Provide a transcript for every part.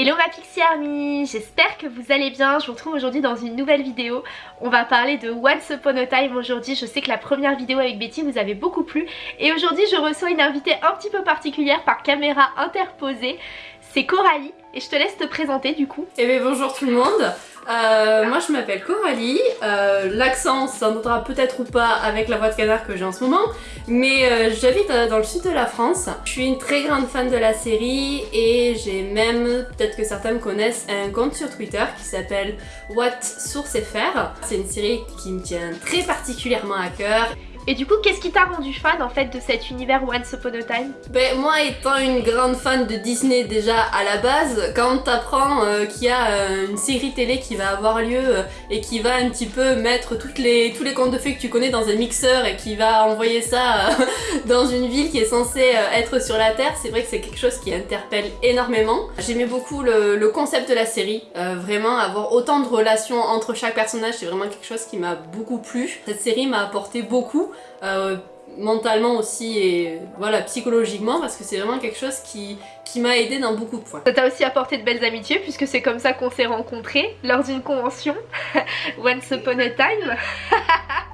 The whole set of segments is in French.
Hello ma Pixie Army, j'espère que vous allez bien, je vous retrouve aujourd'hui dans une nouvelle vidéo. On va parler de Once Upon a Time aujourd'hui, je sais que la première vidéo avec Betty vous avait beaucoup plu. Et aujourd'hui je reçois une invitée un petit peu particulière par caméra interposée, c'est Coralie. Et je te laisse te présenter du coup. Eh bien bonjour tout le monde, euh, moi je m'appelle Coralie, euh, l'accent s'entendra peut-être ou pas avec la voix de canard que j'ai en ce moment, mais euh, j'habite dans le sud de la France. Je suis une très grande fan de la série et j'ai même, peut-être que certains me connaissent, un compte sur Twitter qui s'appelle What Source FR. C'est une série qui me tient très particulièrement à cœur et du coup, qu'est-ce qui t'a rendu fan en fait de cet univers Once Upon a Time? Ben moi étant une grande fan de Disney déjà à la base, quand t'apprends euh, qu'il y a euh, une série télé qui va avoir lieu euh, et qui va un petit peu mettre les, tous les contes de fées que tu connais dans un mixeur et qui va envoyer ça dans une ville qui est censée être sur la Terre, c'est vrai que c'est quelque chose qui interpelle énormément. J'aimais beaucoup le, le, concept de la série, vraiment avoir autant de relations entre chaque personnage, c'est vraiment quelque chose qui m'a beaucoup plu. Cette série m'a apporté beaucoup euh, mentalement aussi et voilà psychologiquement parce que c'est vraiment quelque chose qui, qui m'a aidé dans beaucoup de points. Ça t'a aussi apporté de belles amitiés puisque c'est comme ça qu'on s'est rencontrés lors d'une convention Once Upon a Time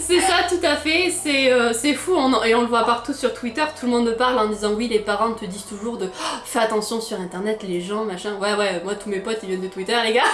c'est ça tout à fait, c'est euh, fou. Et on le voit partout sur Twitter, tout le monde parle en disant oui les parents te disent toujours de oh, fais attention sur internet les gens machin, ouais ouais moi tous mes potes ils viennent de Twitter les gars.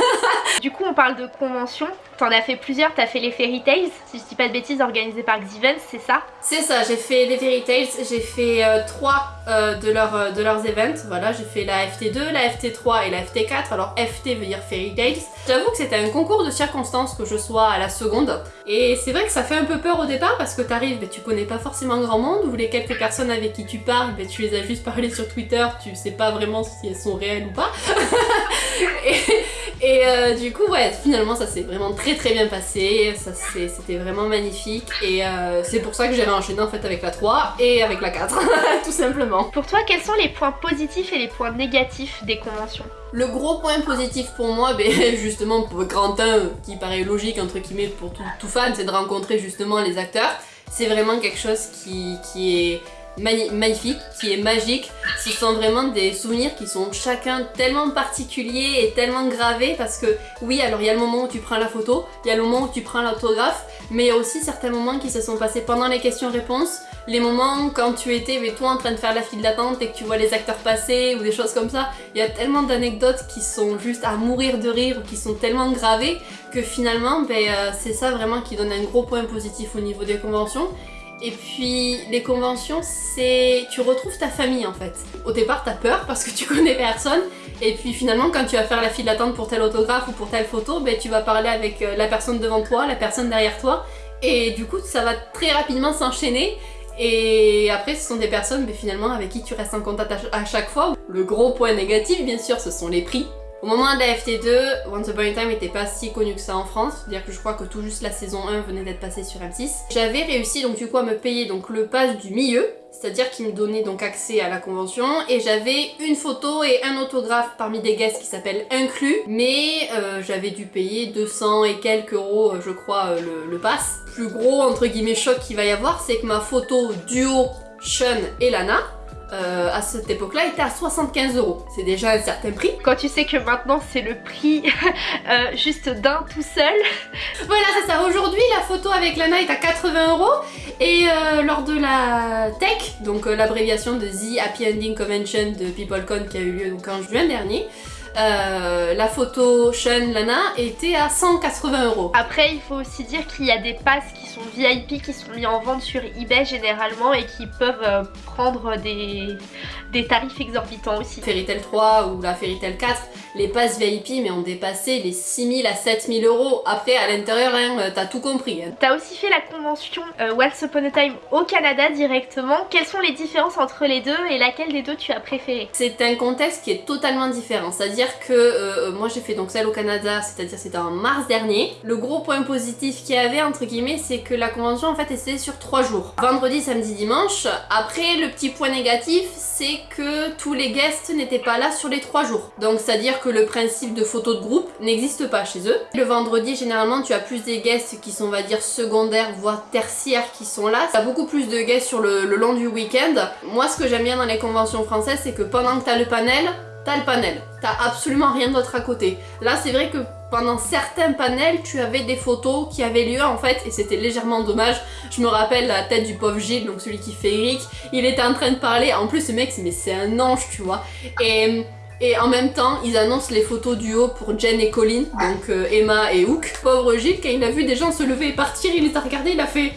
Du coup on parle de convention, t'en as fait plusieurs, t'as fait les Fairy Tales, si je dis pas de bêtises organisées par Xivens, c'est ça? C'est ça, j'ai fait les Fairy Tales, j'ai fait euh, trois euh, de, leur, de leurs events, voilà j'ai fait la FT2, la FT3 et la FT4, alors FT veut dire Fairy Tales. J'avoue que c'était un concours de circonstances que je sois à la seconde. Et c'est vrai que ça fait un peu peur au départ parce que t'arrives, mais tu connais pas forcément grand monde, ou les quelques personnes avec qui tu parles, mais tu les as juste parlé sur Twitter, tu sais pas vraiment si elles sont réelles ou pas. euh, du coup, ouais, finalement ça s'est vraiment très très bien passé, c'était vraiment magnifique, et euh, c'est pour ça que j'avais enchaîné en fait avec la 3 et avec la 4, tout simplement. Pour toi, quels sont les points positifs et les points négatifs des conventions? Le gros point positif pour moi, ben, justement pour Grantin, qui paraît logique entre guillemets pour tout, fan, c'est de rencontrer justement les acteurs. C'est vraiment quelque chose qui, qui est magnifique, qui est magique. Ce sont vraiment des souvenirs qui sont chacun tellement particuliers et tellement gravés parce que oui, alors il y a le moment où tu prends la photo, il y a le moment où tu prends l'autographe, mais il y a aussi certains moments qui se sont passés pendant les questions-réponses, les moments quand tu étais mais toi en train de faire la file d'attente et que tu vois les acteurs passer ou des choses comme ça. Il y a tellement d'anecdotes qui sont juste à mourir de rire ou qui sont tellement gravées que finalement ben, euh, c'est ça vraiment qui donne un gros point positif au niveau des conventions. Et puis les conventions, c'est... tu retrouves ta famille en fait. Au départ t'as peur parce que tu connais personne et puis finalement quand tu vas faire la file d'attente pour tel autographe ou pour telle photo, ben, tu vas parler avec euh, la personne devant toi, la personne derrière toi et du coup ça va très rapidement s'enchaîner et après ce sont des personnes ben, finalement avec qui tu restes en contact à chaque fois. Le gros point négatif bien sûr ce sont les prix. Au moment de la FT2, Once Upon a Time n'était pas si connu que ça en France, c'est-à-dire que je crois que tout juste la saison 1 venait d'être passée sur M6. J'avais réussi donc du coup à me payer donc le pass du milieu, c'est-à-dire qu'il me donnait donc accès à la convention et j'avais une photo et un autographe parmi des guests qui s'appellent inclus mais euh, j'avais dû payer 200 et quelques euros je crois euh, le, le pass. Plus gros entre guillemets choc qu'il va y avoir c'est que ma photo duo Sean et Lana euh, à cette époque-là était à 75 euros. C'est déjà un certain prix. Quand tu sais que maintenant c'est le prix euh, juste d'un tout seul. Voilà, c'est ça. Aujourd'hui, la photo avec Lana est à 80 euros. Et euh, lors de la tech, donc l'abréviation de The Happy Ending Convention de PeopleCon qui a eu lieu donc en juin dernier, euh, la photo Sean Lana était à 180 euros. Après il faut aussi dire qu'il y a des passes qui sont VIP qui sont mis en vente sur eBay généralement et qui peuvent euh, prendre des, des tarifs exorbitants aussi. Fairy Tail 3 ou la Fairy Tail 4, les passes VIP mais ont dépassé les 6000 à 7000 euros. Après à l'intérieur hein, euh, t'as tout compris. Hein. T'as aussi fait la convention Once Upon a Time au Canada directement. Quelles sont les différences entre les deux et laquelle des deux tu as préféré? C'est un contexte qui est totalement différent. C'est-à-dire que euh, moi j'ai fait donc celle au Canada, c'est-à-dire c'était en mars dernier. Le gros point positif qu'il y avait entre guillemets c'est que la convention en fait était sur 3 jours. Vendredi, samedi, dimanche. Après le petit point négatif c'est que tous les guests n'étaient pas là sur les 3 jours. Donc c'est-à-dire que le principe de photo de groupe n'existe pas chez eux. Le vendredi généralement tu as plus des guests qui sont on va dire secondaires voire tertiaires qui sont là. Tu as beaucoup plus de guests sur le, le long du week-end. Moi ce que j'aime bien dans les conventions françaises c'est que pendant que tu as le panel, t'as le panel. T'as absolument rien d'autre à côté. Là, c'est vrai que pendant certains panels, tu avais des photos qui avaient lieu en fait, et c'était légèrement dommage. Je me rappelle la tête du pauvre Gilles, donc celui qui fait Eric, il était en train de parler. En plus, ce mec, c'est un ange, tu vois. Et et en même temps, ils annoncent les photos du haut pour Jen et Colin, donc euh, Emma et Hook. Pauvre Gilles, quand il a vu des gens se lever et partir, il les a regardés, il a fait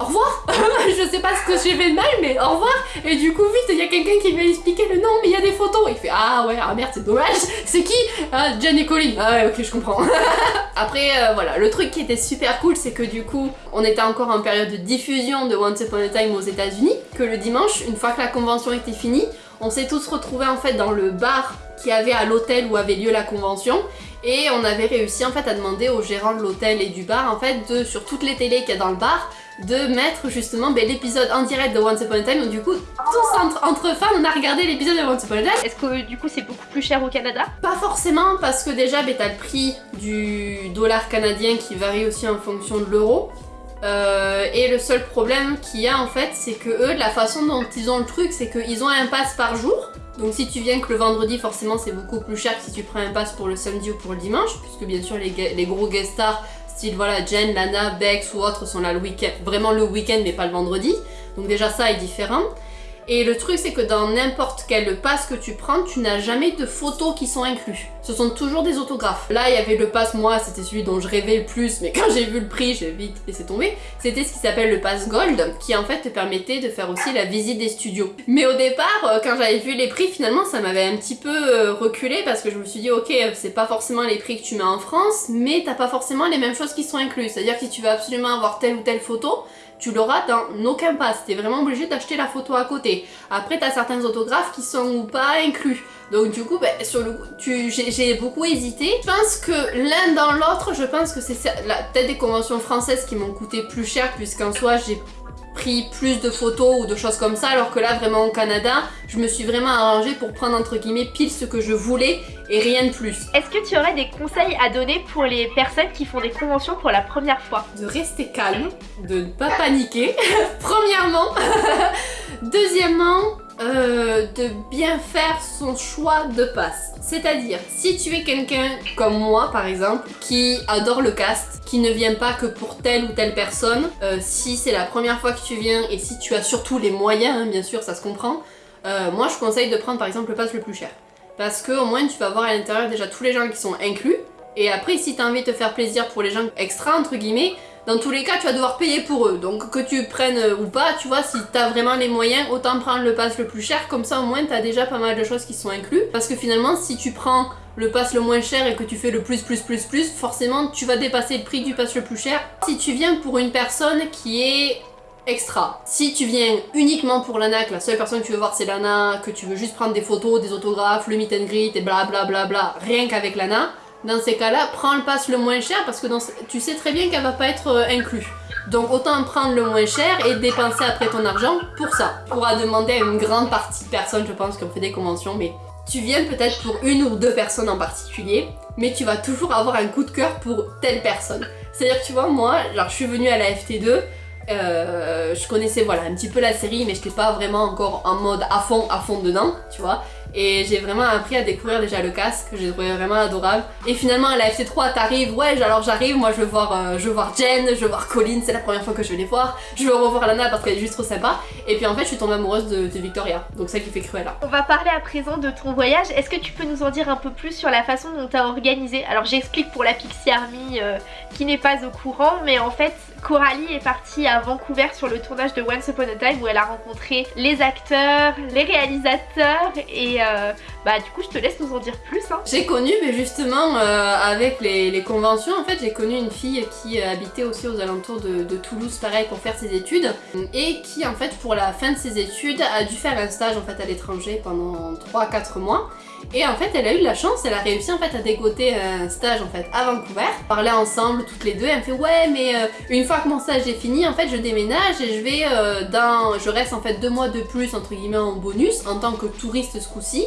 au revoir. Je sais pas ce que j'ai fait de mal, mais au revoir. Et du coup, vite, il y a quelqu'un qui lui expliquer le nom, mais il y a des photos. Il fait Ah ouais, ah merde, c'est dommage. C'est qui? Ah, Jen Colin. Ah ouais, ok, je comprends. Après, euh, voilà, le truc qui était super cool, c'est que du coup, on était encore en période de diffusion de Once Upon a Time aux états unis que le dimanche, une fois que la convention était finie, on s'est tous retrouvés en fait dans le bar qui avait à l'hôtel où avait lieu la convention. Et on avait réussi en fait à demander au gérant de l'hôtel et du bar en fait de sur toutes les télés qu'il y a dans le bar de mettre justement ben, l'épisode en direct de Once Upon a Time. Donc du coup tous entre, fans on a regardé l'épisode de Once Upon a Time. Est-ce que du coup c'est beaucoup plus cher au Canada? Pas forcément parce que déjà ben, t'as le prix du dollar canadien qui varie aussi en fonction de l'euro. Euh, et le seul problème qu'il y a en fait, c'est que eux, la façon dont ils ont le truc, c'est qu'ils ont un pass par jour. Donc si tu viens que le vendredi, forcément c'est beaucoup plus cher que si tu prends un pass pour le samedi ou pour le dimanche, puisque bien sûr les, gros guest stars, style voilà Jen, Lana, Bex ou autres sont là le week-end, vraiment le week-end mais pas le vendredi. Donc déjà ça est différent. Et le truc c'est que dans n'importe quel pass que tu prends, tu n'as jamais de photos qui sont inclus. Ce sont toujours des autographes. Là il y avait le pass, moi c'était celui dont je rêvais le plus, mais quand j'ai vu le prix j'ai vite laissé tomber. C'était ce qui s'appelle le pass gold, qui en fait te permettait de faire aussi la visite des studios. Mais au départ, euh, quand j'avais vu les prix, finalement ça m'avait un petit peu euh, reculé parce que je me suis dit ok c'est pas forcément les prix que tu mets en France, mais t'as pas forcément les mêmes choses qui sont incluses. C'est-à-dire que si tu veux absolument avoir telle ou telle photo, tu l'auras dans aucun pass. T'es vraiment obligé d'acheter la photo à côté. Après, t'as certains autographes qui sont ou pas inclus. Donc du coup, ben, sur le j'ai beaucoup hésité. Je pense que l'un dans l'autre, je pense que c'est peut-être des conventions françaises qui m'ont coûté plus cher puisqu'en soi j'ai pris plus de photos ou de choses comme ça alors que là vraiment au Canada je me suis vraiment arrangée pour prendre entre guillemets pile ce que je voulais et rien de plus. Est-ce que tu aurais des conseils à donner pour les personnes qui font des conventions pour la première fois? De rester calme, de ne pas paniquer, premièrement. Deuxièmement, euh, de bien faire son choix de passe. C'est-à-dire, si tu es quelqu'un comme moi par exemple, qui adore le cast, qui ne vient pas que pour telle ou telle personne, euh, si c'est la première fois que tu viens et si tu as surtout les moyens, hein, bien sûr ça se comprend, euh, moi je conseille de prendre par exemple le pass le plus cher. Parce que au moins tu vas voir à l'intérieur déjà tous les gens qui sont inclus, et après si tu as envie de te faire plaisir pour les gens extra entre guillemets, dans tous les cas, tu vas devoir payer pour eux. Donc que tu prennes euh, ou pas, tu vois, si t'as vraiment les moyens, autant prendre le pass le plus cher. Comme ça, au moins, t'as déjà pas mal de choses qui sont inclus. Parce que finalement, si tu prends le pass le moins cher et que tu fais le plus plus plus plus, forcément, tu vas dépasser le prix du pass le plus cher. Si tu viens pour une personne qui est extra. Si tu viens uniquement pour Lana, que la seule personne que tu veux voir c'est Lana, que tu veux juste prendre des photos, des autographes, le meet and greet et bla bla bla bla, rien qu'avec Lana, dans ces cas-là, prends le pass le moins cher parce que tu sais très bien qu'elle va pas être euh, inclus. Donc autant prendre le moins cher et dépenser après ton argent pour ça. On pourra demander à une grande partie de personnes, je pense, qui ont fait des conventions, mais tu viens peut-être pour une ou deux personnes en particulier, mais tu vas toujours avoir un coup de cœur pour telle personne. C'est-à-dire tu vois, moi, je suis venue à la FT2, euh, je connaissais voilà un petit peu la série mais je n'étais pas vraiment encore en mode à fond à fond dedans tu vois et j'ai vraiment appris à découvrir déjà le casque, que j'ai trouvé vraiment adorable. Et finalement à la FC3 t'arrives, ouais alors j'arrive, moi je veux voir euh, je veux Jen, je veux voir Colin, c'est la première fois que je vais les voir, je veux revoir Lana parce qu'elle est juste trop sympa. Et puis en fait je suis tombée amoureuse de, Victoria, donc ça qui fait Cruella. On va parler à présent de ton voyage, est-ce que tu peux nous en dire un peu plus sur la façon dont tu as organisé? Alors j'explique pour la Pixie Army euh, qui n'est pas au courant, mais en fait Coralie est partie à Vancouver sur le tournage de Once Upon a Time où elle a rencontré les acteurs, les réalisateurs et euh, uh, bah du coup je te laisse nous en dire plus. Hein. J'ai connu mais justement euh, avec les, conventions en fait j'ai connu une fille qui habitait aussi aux alentours de, Toulouse pareil pour faire ses études et qui en fait pour la fin de ses études a dû faire un stage en fait à l'étranger pendant 3-4 mois et en fait, elle a eu la chance, elle a réussi en fait à dégoter un stage en fait à Vancouver. Parlait ensemble toutes les deux, elle me fait ouais mais euh, une fois que mon stage est fini, en fait je déménage et je vais euh, dans... Je reste en fait deux mois de plus entre guillemets en bonus en tant que touriste ce coup-ci.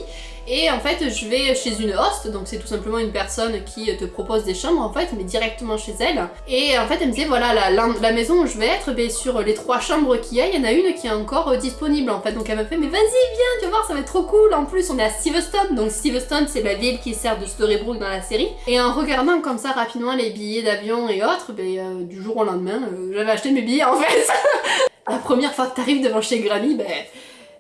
Et en fait, je vais chez une host, donc c'est tout simplement une personne qui te propose des chambres en fait, mais directement chez elle. Et en fait, elle me disait voilà, la, maison où je vais être, ben, sur les trois chambres qu'il y a, il y en a une qui est encore euh, disponible en fait. Donc elle m'a fait mais vas-y, viens, tu vas voir, ça va être trop cool. En plus, on est à Steveston, donc Steveston, c'est la ville qui sert de Storybrooke dans la série. Et en regardant comme ça rapidement les billets d'avion et autres, ben, euh, du jour au lendemain, euh, j'avais acheté mes billets en fait. la première fois que t'arrives devant chez Grammy, ben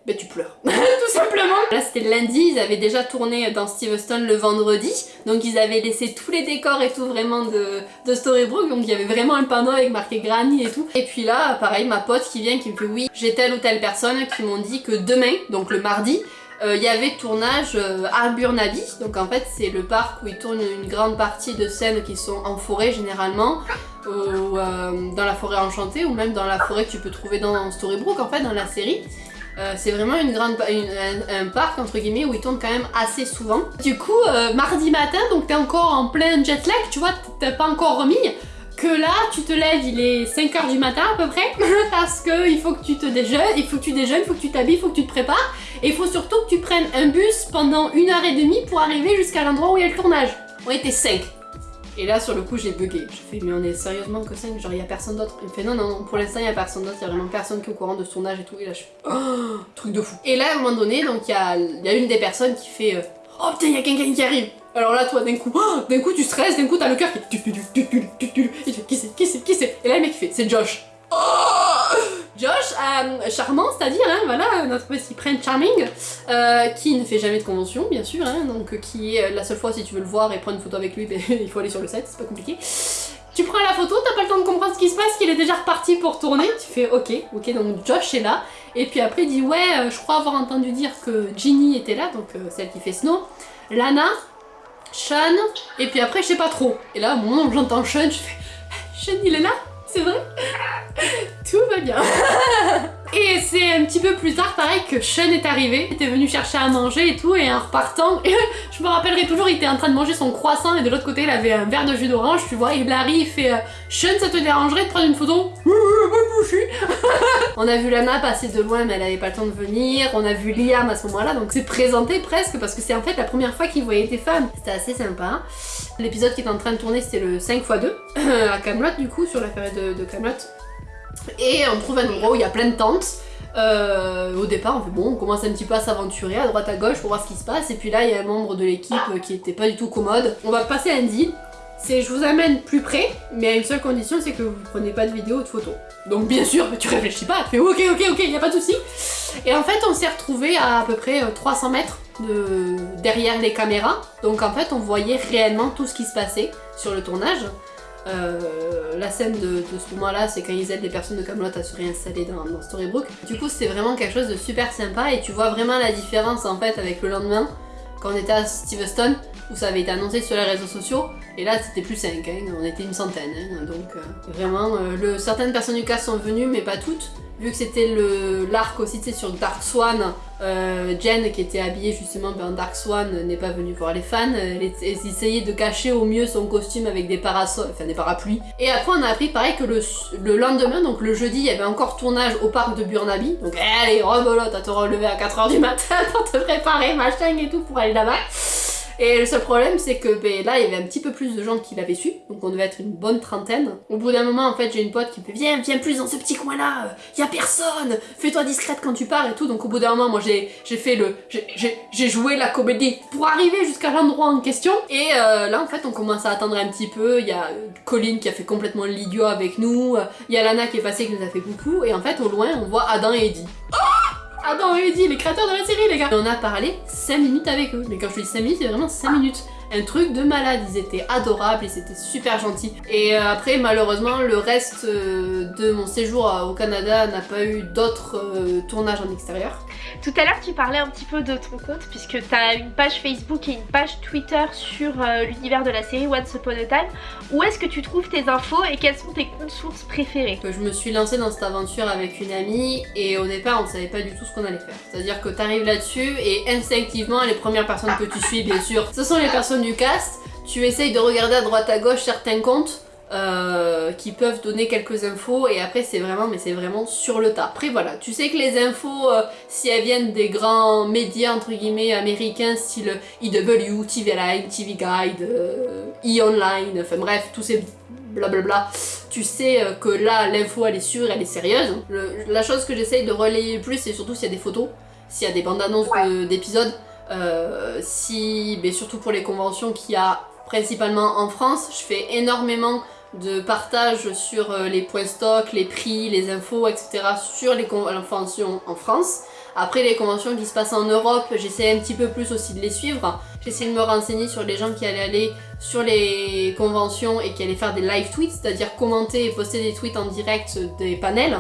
ben tu pleures. Tout simplement. Là c'était lundi, ils avaient déjà tourné dans Steveston le vendredi, donc ils avaient laissé tous les décors et tout vraiment de, de Storybrooke, donc il y avait vraiment un panneau avec marqué Granny et tout. Et puis là, pareil, ma pote qui vient qui me fait oui, j'ai telle ou telle personne qui m'ont dit que demain, donc le mardi, euh, il y avait tournage euh, à Burnaby, donc en fait c'est le parc où ils tournent une grande partie de scènes qui sont en forêt généralement, ou euh, dans la forêt enchantée, ou même dans la forêt que tu peux trouver dans Storybrooke en fait, dans la série. Euh, c'est vraiment une grande, un, parc entre guillemets où ils tournent quand même assez souvent. Du coup, euh, mardi matin, donc t'es encore en plein jet lag, tu vois, t'as pas encore remis. Que là, tu te lèves, il est 5h du matin à peu près, parce que il faut que tu te déjeunes, il faut que tu déjeunes, il faut que tu t'habilles, il faut que tu te prépares, et il faut surtout que tu prennes un bus pendant une heure et demie pour arriver jusqu'à l'endroit où il y a le tournage. On était 5. Et là, sur le coup, j'ai bugué. Je fais, mais on est sérieusement que 5 Genre, il y a personne d'autre. Il me fait, non, non, pour l'instant, il y a personne d'autre. Il y a vraiment personne qui est au courant de son âge et tout. Et là, je fais, oh, truc de fou. Et là, à un moment donné, donc, il y a, une des personnes qui fait, euh, oh putain, il y a quelqu'un qui arrive. Alors là, toi, d'un coup, oh, d'un coup, tu stresses, d'un coup, t'as le cœur qui. Il fait, qui c'est, qui c'est, qui c'est Et là, le mec, il fait, c'est Josh. Oh euh, charmant, c'est-à-dire, hein, voilà, notre petit prince charming, euh, qui ne fait jamais de convention, bien sûr, hein, donc euh, qui est la seule fois si tu veux le voir et prendre une photo avec lui, ben, il faut aller sur le set, c'est pas compliqué. Tu prends la photo, t'as pas le temps de comprendre ce qui se passe, qu'il est déjà reparti pour tourner, tu fais ok, ok, donc Josh est là, et puis après il dit ouais, je crois avoir entendu dire que Ginny était là, donc celle qui fait Snow, Lana, Sean, et puis après je sais pas trop. Et là, au moment où j'entends Sean, je fais Sean il est là? C'est vrai tout va bien. et c'est un petit peu plus tard, pareil, que Sean est arrivé. Il était venu chercher à manger et tout, et en repartant, je me rappellerai toujours, il était en train de manger son croissant, et de l'autre côté, il avait un verre de jus d'orange, tu vois. Il arrive, il fait euh, Sean, ça te dérangerait de prendre une photo? On a vu Lana passer de loin, mais elle avait pas le temps de venir. On a vu Liam à ce moment-là, donc c'est présenté presque, parce que c'est en fait la première fois qu'il voyait des femmes. C'était assez sympa. L'épisode qui était en train de tourner, c'était le 5x2 à Camelot, du coup, sur la période de Camelot. Et on trouve un endroit où il y a plein de tentes. Euh, au départ, on fait bon, on commence un petit peu à s'aventurer à droite à gauche pour voir ce qui se passe. Et puis là, il y a un membre de l'équipe qui était pas du tout commode. On va passer à deal. C'est je vous amène plus près, mais à une seule condition, c'est que vous prenez pas de vidéo ou de photos. Donc bien sûr, tu réfléchis pas, tu fais ok, ok, ok, y a pas de souci. Et en fait, on s'est retrouvé à à peu près 300 euh, mètres de... derrière les caméras. Donc en fait, on voyait réellement tout ce qui se passait sur le tournage. Euh, la scène de, ce moment-là, c'est quand ils aident les personnes de Camelot à se réinstaller dans, dans Storybrooke. Du coup, c'est vraiment quelque chose de super sympa et tu vois vraiment la différence en fait avec le lendemain, quand on était à Steveston, où ça avait été annoncé sur les réseaux sociaux, et là c'était plus 5, hein, on était une centaine. Hein, donc euh, vraiment, certaines personnes du cast sont venues, mais pas toutes vu que c'était l'arc aussi, tu sur Dark Swan, euh, Jen qui était habillée justement en Dark Swan n'est pas venue voir les fans, elle, essayait de cacher au mieux son costume avec des parasols, enfin des parapluies. Et après on a appris pareil que le, le, lendemain, donc le jeudi, il y avait encore tournage au parc de Burnaby, donc allez, rebolote à te relever à 4h du matin pour te préparer, machin et tout pour aller là-bas. Et le seul problème, c'est que ben, là, il y avait un petit peu plus de gens qui l'avaient su, donc on devait être une bonne trentaine. Au bout d'un moment, en fait, j'ai une pote qui me fait Viens, viens plus dans ce petit coin-là, il y a personne, fais-toi discrète quand tu pars et tout. Donc au bout d'un moment, moi j'ai fait le. J'ai joué la comédie pour arriver jusqu'à l'endroit en question. Et euh, là, en fait, on commence à attendre un petit peu. Il y a Colin qui a fait complètement l'idiot avec nous, il y a Lana qui est passée qui nous a fait coucou, et en fait, au loin, on voit Adam et Eddie. Adam et Eddie, les créateurs de la série, les gars. on a parlé 5 minutes avec eux. Mais quand je dis 5 minutes, c'est vraiment 5 minutes. Un truc de malade, ils étaient adorables, ils étaient super gentils. Et euh, après, malheureusement, le reste euh, de mon séjour au Canada n'a pas eu d'autres euh, tournages en extérieur. Tout à l'heure, tu parlais un petit peu de ton compte puisque tu as une page Facebook et une page Twitter sur l'univers de la série Once Upon a Time. Où est-ce que tu trouves tes infos et quelles sont tes comptes sources préférés? Je me suis lancée dans cette aventure avec une amie et au départ, on savait pas du tout ce qu'on allait faire. C'est-à-dire que tu arrives là-dessus et instinctivement, les premières personnes que tu suis, bien sûr, ce sont les personnes du cast. Tu essayes de regarder à droite à gauche certains comptes euh, qui peuvent donner quelques infos et après c'est vraiment mais c'est vraiment sur le tas. Après voilà, tu sais que les infos euh, si elles viennent des grands médias entre guillemets américains style EW, TV Line, TV Guide, euh, E-Online, enfin bref, tous ces blablabla, tu sais que là l'info elle est sûre, elle est sérieuse. la chose que j'essaye de relayer plus c'est surtout s'il y a des photos, s'il y a des bandes annonces d'épisodes si, mais surtout pour les conventions qu'il y a principalement en France, je fais énormément de partage sur les points stock, les prix, les infos, etc. sur les conventions en France. Après les conventions qui se passent en Europe, j'essaie un petit peu plus aussi de les suivre. J'essaie de me renseigner sur les gens qui allaient aller sur les conventions et qui allaient faire des live tweets, c'est-à-dire commenter et poster des tweets en direct des panels.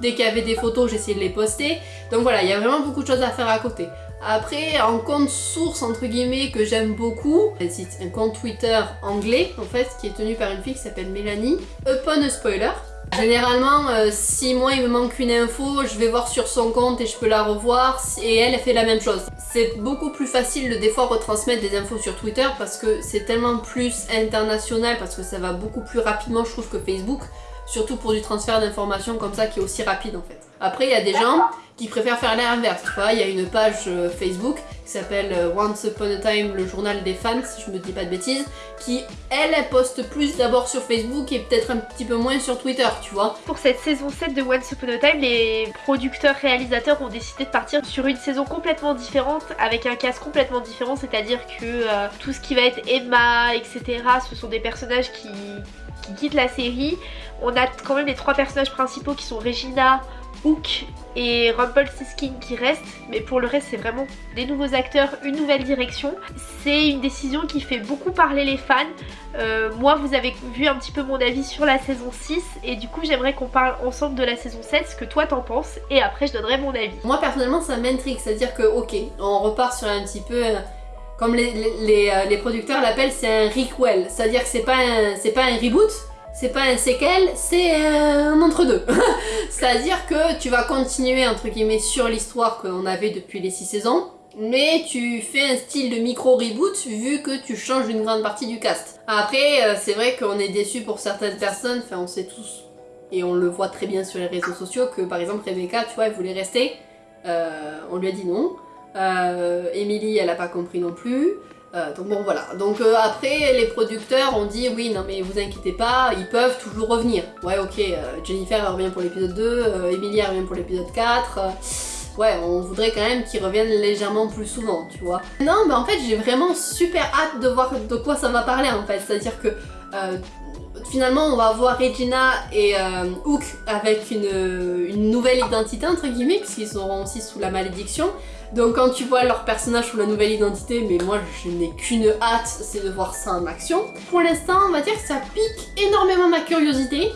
Dès qu'il y avait des photos, j'essayais de les poster. Donc voilà, il y a vraiment beaucoup de choses à faire à côté. Après, un compte source entre guillemets que j'aime beaucoup, un compte Twitter anglais en fait, qui est tenu par une fille qui s'appelle Mélanie, Upon Spoiler. Généralement, euh, si moi il me manque une info, je vais voir sur son compte et je peux la revoir et elle, elle fait la même chose. C'est beaucoup plus facile de des fois retransmettre des infos sur Twitter parce que c'est tellement plus international, parce que ça va beaucoup plus rapidement je trouve que Facebook, surtout pour du transfert d'informations comme ça qui est aussi rapide en fait. Après, il y a des gens qui préfèrent faire l'inverse. Tu vois, il y a une page euh, Facebook qui s'appelle euh, Once Upon a Time, le journal des fans, si je me dis pas de bêtises, qui, elle, elle poste plus d'abord sur Facebook et peut-être un petit peu moins sur Twitter, tu vois. Pour cette saison 7 de Once Upon a Time, les producteurs, réalisateurs ont décidé de partir sur une saison complètement différente, avec un cast complètement différent, c'est-à-dire que euh, tout ce qui va être Emma, etc., ce sont des personnages qui, qui quittent la série. On a quand même les trois personnages principaux qui sont Regina, Hook et Rumpelstiltskin qui restent, mais pour le reste c'est vraiment des nouveaux acteurs, une nouvelle direction. C'est une décision qui fait beaucoup parler les fans. Euh, moi vous avez vu un petit peu mon avis sur la saison 6 et du coup j'aimerais qu'on parle ensemble de la saison 7, ce que toi t'en penses et après je donnerai mon avis. Moi personnellement ça m'intrigue, c'est-à-dire que ok, on repart sur un petit peu... Comme les, euh, les producteurs l'appellent, c'est un requel, c'est-à-dire que c'est pas, pas un reboot, c'est pas un séquel, c'est un entre-deux. C'est-à-dire que tu vas continuer entre guillemets sur l'histoire qu'on avait depuis les 6 saisons, mais tu fais un style de micro-reboot vu que tu changes une grande partie du cast. Après, euh, c'est vrai qu'on est déçu pour certaines personnes, enfin on sait tous, et on le voit très bien sur les réseaux sociaux, que par exemple Rebecca, tu vois, elle voulait rester, euh, on lui a dit non. Euh, Emily, elle a pas compris non plus. Euh, donc bon voilà, donc euh, après les producteurs ont dit oui non mais vous inquiétez pas, ils peuvent toujours revenir. Ouais ok, Jennifer revient pour l'épisode 2, Emilia revient pour l'épisode 4, ouais on voudrait quand même qu'ils reviennent légèrement plus souvent tu vois. Non mais en fait j'ai vraiment super hâte de voir de quoi ça va parler en fait, c'est à dire que finalement on va voir Regina et Hook avec une, une nouvelle identité entre guillemets puisqu'ils seront aussi sous la malédiction donc quand tu vois leur personnage sous la nouvelle identité, mais moi je n'ai qu'une hâte, c'est de voir ça en action. Pour l'instant, on va dire que ça pique énormément ma curiosité.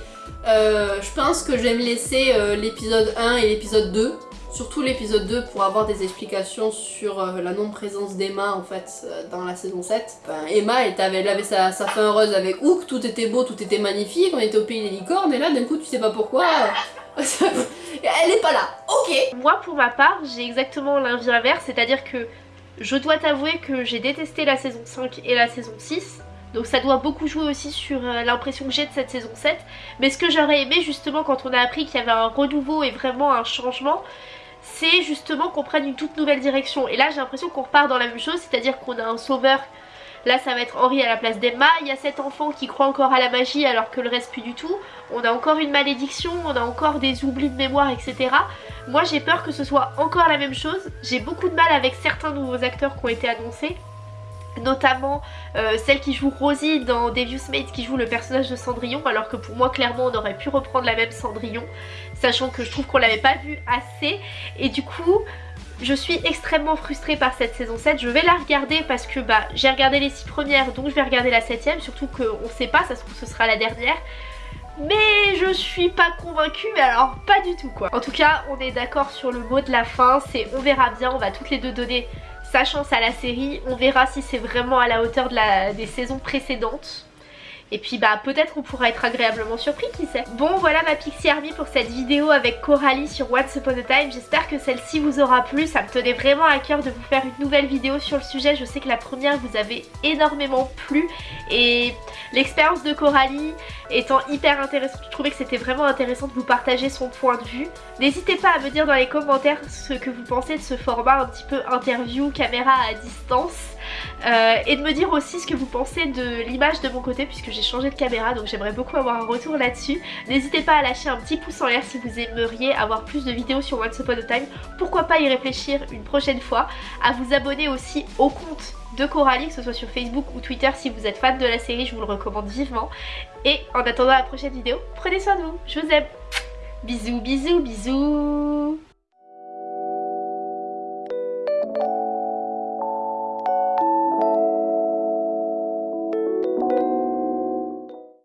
Euh, je pense que je vais me laisser euh, l'épisode 1 et l'épisode 2, surtout l'épisode 2 pour avoir des explications sur euh, la non-présence d'Emma en fait dans la saison 7. Emma elle avait, elle avait sa, sa, fin heureuse avec Hook, tout était beau, tout était magnifique, on était au pays des licornes et là d'un coup tu sais pas pourquoi... Elle est pas là, ok. Moi pour ma part j'ai exactement l'inverse, c'est-à-dire que je dois t'avouer que j'ai détesté la saison 5 et la saison 6 donc ça doit beaucoup jouer aussi sur euh, l'impression que j'ai de cette saison 7 mais ce que j'aurais aimé justement quand on a appris qu'il y avait un renouveau et vraiment un changement c'est justement qu'on prenne une toute nouvelle direction. Et là j'ai l'impression qu'on repart dans la même chose c'est à dire qu'on a un sauveur Là ça va être Henri à la place d'Emma. Il y a cet enfant qui croit encore à la magie alors que le reste plus du tout. On a encore une malédiction, on a encore des oublis de mémoire, etc. Moi j'ai peur que ce soit encore la même chose. J'ai beaucoup de mal avec certains nouveaux acteurs qui ont été annoncés notamment euh, celle qui joue Rosie dans Devious Mates qui joue le personnage de Cendrillon alors que pour moi clairement on aurait pu reprendre la même Cendrillon sachant que je trouve qu'on l'avait pas vu assez et du coup je suis extrêmement frustrée par cette saison 7. Je vais la regarder parce que bah, j'ai regardé les 6 premières, donc je vais regarder la 7ème. Surtout qu'on sait pas, ça se trouve ce sera la dernière. Mais je suis pas convaincue, mais alors pas du tout quoi. En tout cas, on est d'accord sur le mot de la fin, c'est on verra bien, on va toutes les deux donner sa chance à la série. On verra si c'est vraiment à la hauteur des saisons précédentes. Et puis bah peut-être qu'on pourra être agréablement surpris, qui sait. Bon voilà ma Pixie Army pour cette vidéo avec Coralie sur Once Upon a Time. J'espère que celle-ci vous aura plu. Ça me tenait vraiment à cœur de vous faire une nouvelle vidéo sur le sujet. Je sais que la première vous avait énormément plu. Et l'expérience de Coralie étant hyper intéressante, je trouvais que c'était vraiment intéressant de vous partager son point de vue. N'hésitez pas à me dire dans les commentaires ce que vous pensez de ce format un petit peu interview, caméra à distance. Euh, et de me dire aussi ce que vous pensez de l'image de mon côté puisque j'ai changé de caméra donc j'aimerais beaucoup avoir un retour là-dessus. N'hésitez pas à lâcher un petit pouce en l'air si vous aimeriez avoir plus de vidéos sur Once Upon a Time, pourquoi pas y réfléchir une prochaine fois, à vous abonner aussi au compte de Coralie, que ce soit sur Facebook ou Twitter si vous êtes fan de la série, je vous le recommande vivement. Et en attendant la prochaine vidéo, prenez soin de vous, je vous aime. Bisous, bisous, bisous